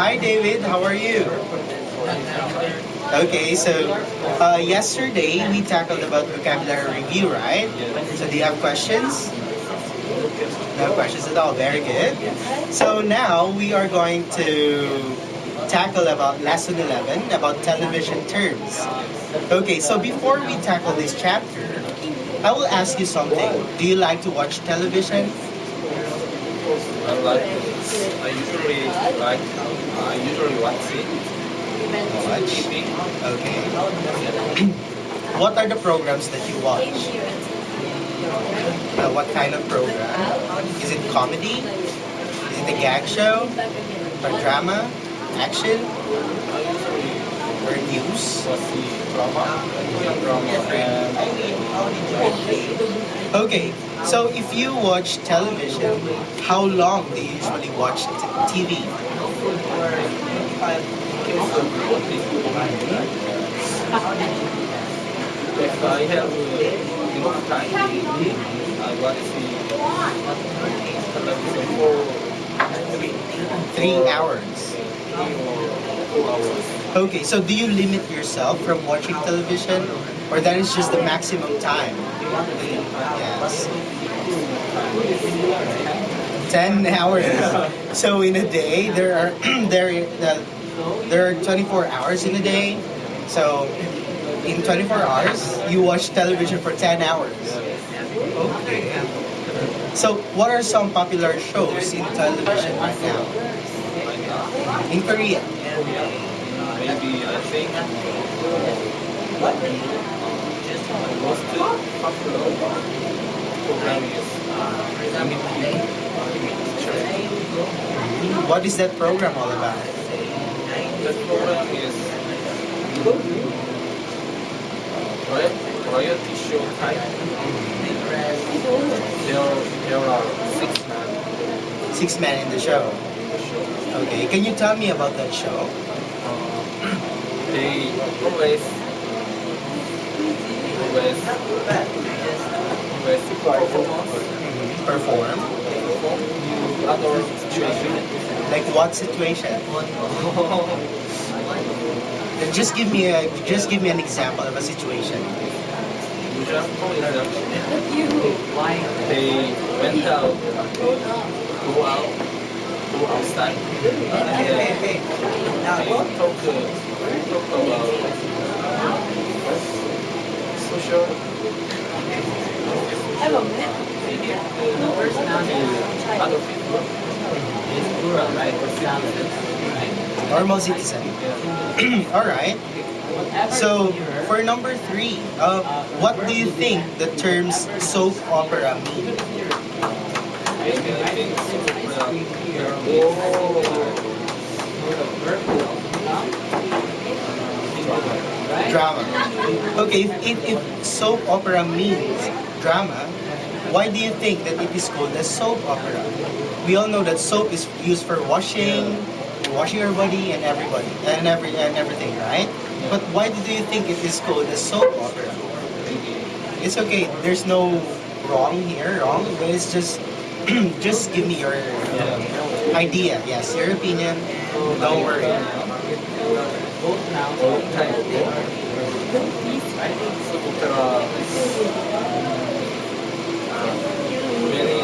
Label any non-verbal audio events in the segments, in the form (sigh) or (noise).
Hi, David. How are you? Okay, so uh, yesterday we tackled about vocabulary review, right? So do you have questions? No questions at all. Very good. So now we are going to tackle about lesson 11 about television terms. Okay, so before we tackle this chapter, I will ask you something. Do you like to watch television? I like. I usually like. I usually watch it. Watch. TV. Okay. what are the programs that you watch? Uh, what kind of program? Is it comedy? Is it a gag show? Or drama? Action? Or news? Watch the drama, Korean drama, and Okay, so if you watch television, how long do you usually watch t- TV? if I have uh, enough time, I watch television for three, Three hours. three or four hours. Okay, so do you limit yourself from watching television? Or that is just the maximum time? Yes. 10 hours. So in a day, there are (clears throat) there uh, there are 24 hours in a day. So in 24 hours, you watch television for 10 hours. Okay. So what are some popular shows in television right now? In Korea? Maybe I think what most popular program is What is that program all about? That program is Royal- royalty show type. There, there are six men Six Men in the Show. in the show. Okay, can you tell me about that show? Uh, (clears throat) they always always performance Perform. perform other situations. Like what situation? (laughs) Just give me a just give me an example of a situation. example is that they went out, go out, go outside, and they talk, talk about social to other people. Normal citizen. all right. So for number three, uh, what do you think the terms soap opera mean? I think Drama. Okay, if, if, if soap opera means drama, why do you think that it is called a soap opera? We all know that soap is used for washing, washing your body and everybody and every and everything, right? But why do you think it is called a soap opera? It's okay. There's no wrong here, wrong, but it's just (clears throat) just give me your uh, idea. Yes, your opinion. Don't worry. Long time ago, soap opera is uh, many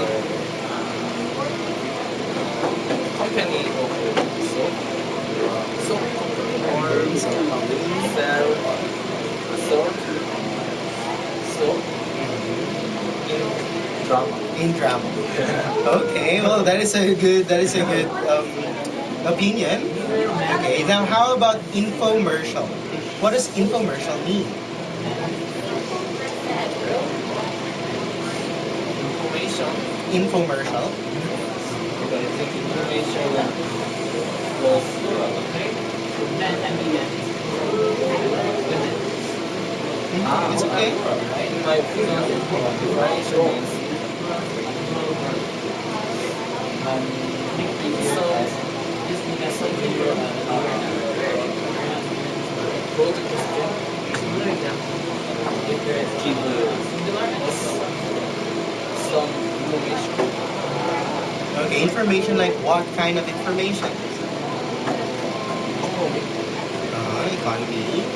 company of soap, soap or sell soap, soap in drama. in (laughs) drama. Okay, well that is a good that is a good um, opinion. Okay, now how about infomercial? What does infomercial mean? Information, Infomercial. I think information was Mhm, It's okay. Opinion, information is it's so broad question. Give some information. Okay, information like what kind of information? Ah, money.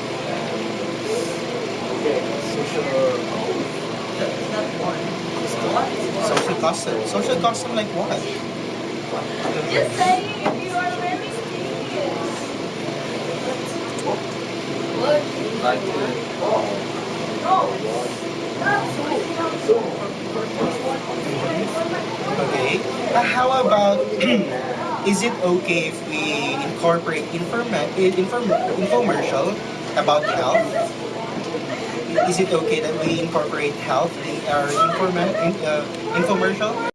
social Social custom. Social custom like what? Just saying if you are really serious. What? Okay. but how about (clears throat) is it okay if we incorporate informa- inform- infomercial about health? Is it okay that we incorporate health in our informa- in, uh, infomercial?